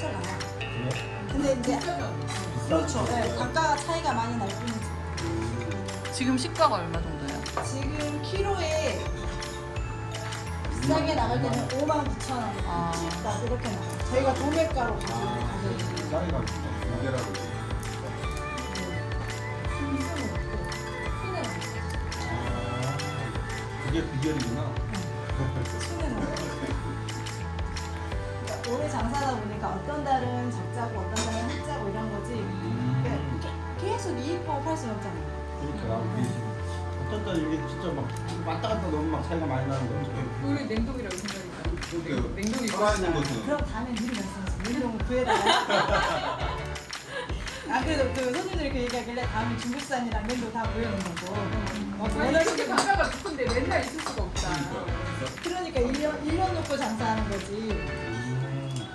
자체가 나요. 근데 이제 그렇죠. 네, 단가 차이가 많이 날 뿐이지. 지금 시가가 얼마 정도예요? 지금 키로에 비싸게 나갈 때는 5만 9천 원, 아. 딱 이렇게 나가요. 저희가 도매가로 가지고 가격이 쌀이가 무게라고. 아, 그게 비결이구나. 없고. 그러니까 오래 장사하다 보니까 이게 어떤 달 이게 진짜 막 왔다 갔다 너무 막 차이가 많이 나는데 어떻게 우리 냉동이라고 생각했다. 그렇게 냉동이 살아있는 맛있다. 것은 그럼 다음에 미리 말씀하세요. 냉동 구해달라. 아 그래도 그 손님들이 그 얘기하길래 다음에 중국산이랑 냉동 다 구해놓는 거고. 어, 원하시는 이렇게 거. 단가가 높은데 맨날 있을 수가 없다. 그러니까 1년, 1년 놓고 장사하는 거지. 음,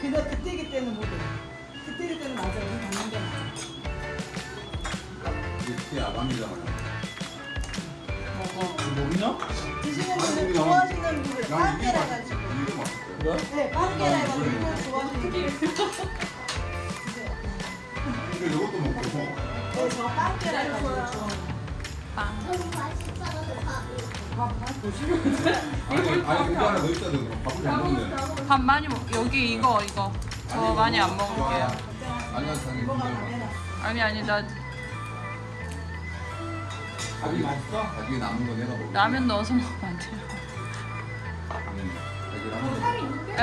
근데 그때 그때는 못 해. 그때 그때는 맞아. 우리 받는 게 맞아. 이게 아감이잖아요. 먹어. 모르냐? 드시는 아니, 분들 좋아하시는 분들 난 이게 빵개라 맛 가지고. 이게 맛있어요. 그래? 네, 난 해가지고 이거. 좋아하시는 분들 이것도 먹고. 네, 저 빵개라 해가지고. 아니 아니 하나 있어야. 밥을 잘. 밥 많이 먹. 여기 이거 이거. 저 많이 안 먹을게요. 아니 아니 나 밥이 맛있어? 나중에 남은 거 내가 먹을게. 라면 넣어서 먹으면 안 돼요. 음, 자기 라면. 네,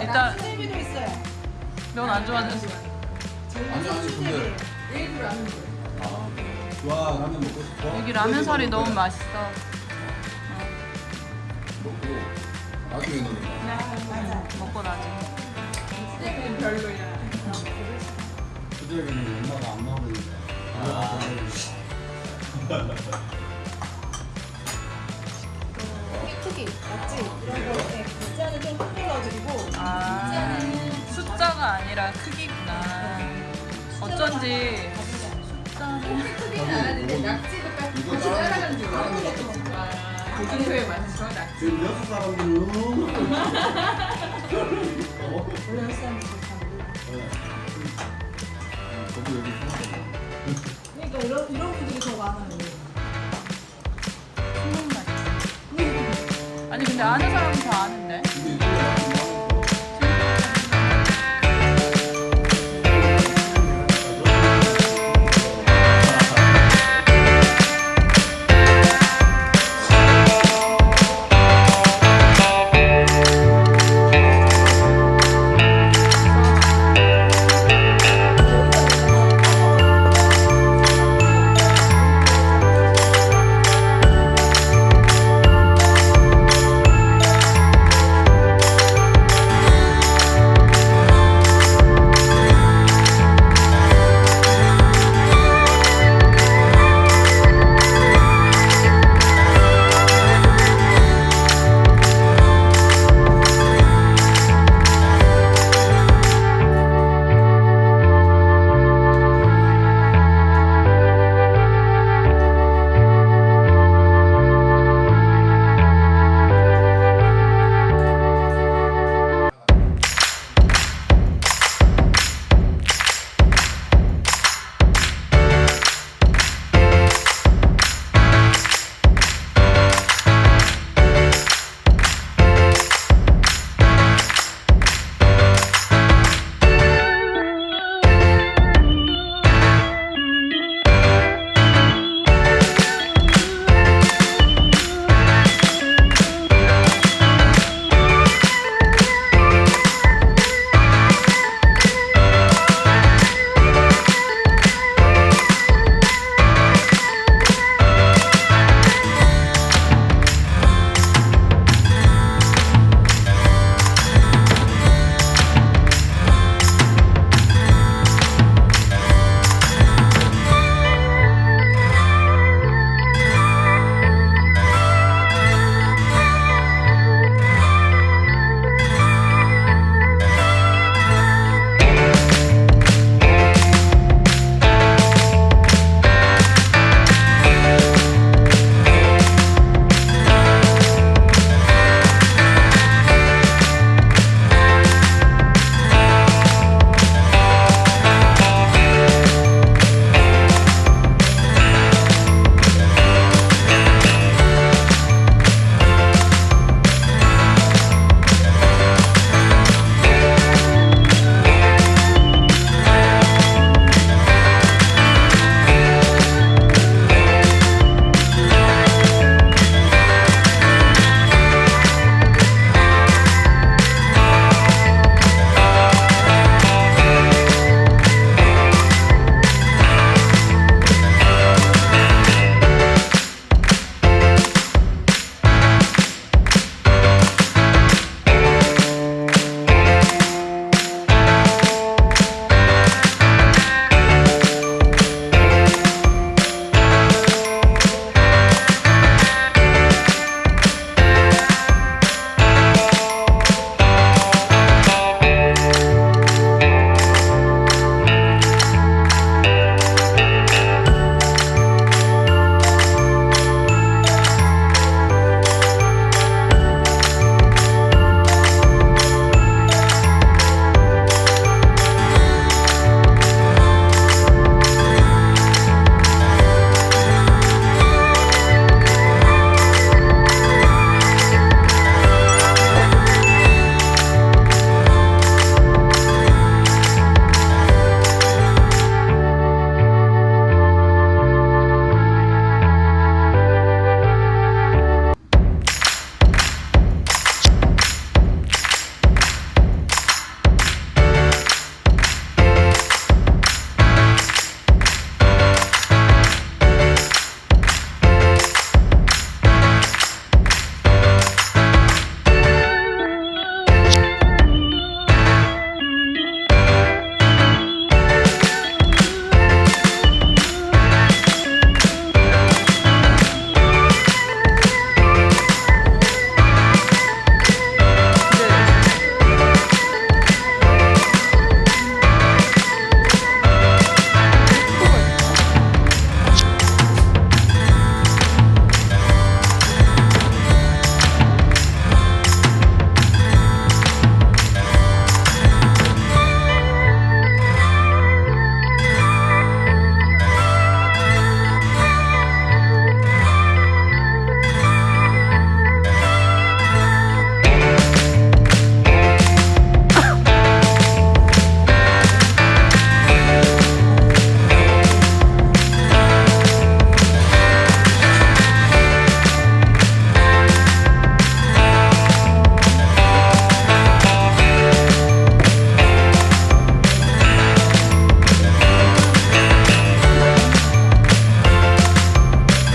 예. 일단 수제비도 있어요. 면 안 좋아하는 아니, 아니, 수제비예요. 얘기를 안 해. 좋아 라면 먹고 싶어? 여기 라면 살이 너무 맛있어. 먹고 나중에 넣는 거. 맞아요. 먹고 나중에. 얘는 별로야. 수제비는 엄마가 안 먹으니까. 아. 크기 맞지? 이런 거 네, 글자는 좀 크게 넣어드리고 아 숫자가 아니라 크기구나. 어쩐지 숫자는 크게는 안 하는데 낙지도 같이 따라가는 거줄 알아. 고등표에 맞춰 낙지. 지금 여섯 사람들은 어? 원래 몰라. 저도 여기 보니까 이런, 이런 분들이 더 많아요. 아니 근데 아는 사람은 다 아는데.